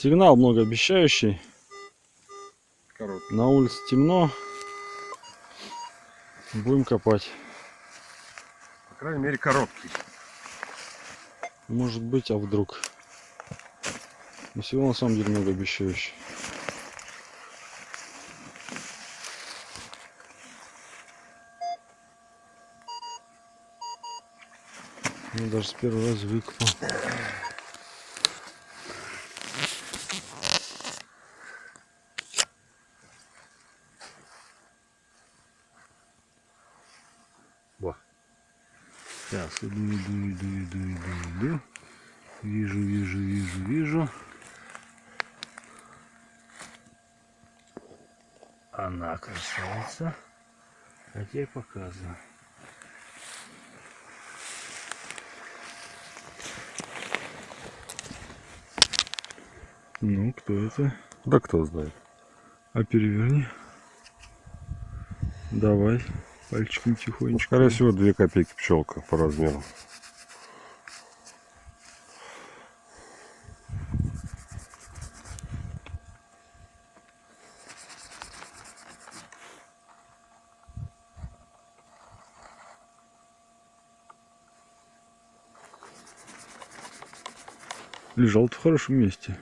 Сигнал многообещающий. Короткий. На улице темно. Будем копать. По крайней мере, короткий. Может быть, а вдруг. Но всего на самом деле многообещающий. Я даже с первого раза выкопал. Во. Сейчас иду, иду, иду, иду, иду, иду. Вижу, вижу, вижу, вижу. Она красавица. А теперь показываю. Ну, кто это? Да кто знает. А переверни. Давай. Пальчиком Ну, тихонечко. скорее всего, 2 копейки пчелка по размеру. Лежал в хорошем месте.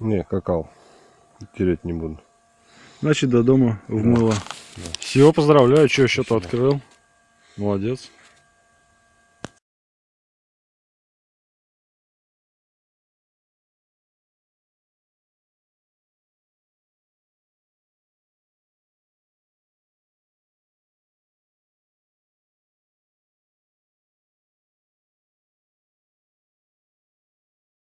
Не, какал. Тереть не буду. Значит, до дома вмыло. Все, поздравляю, что счет открыл. Молодец.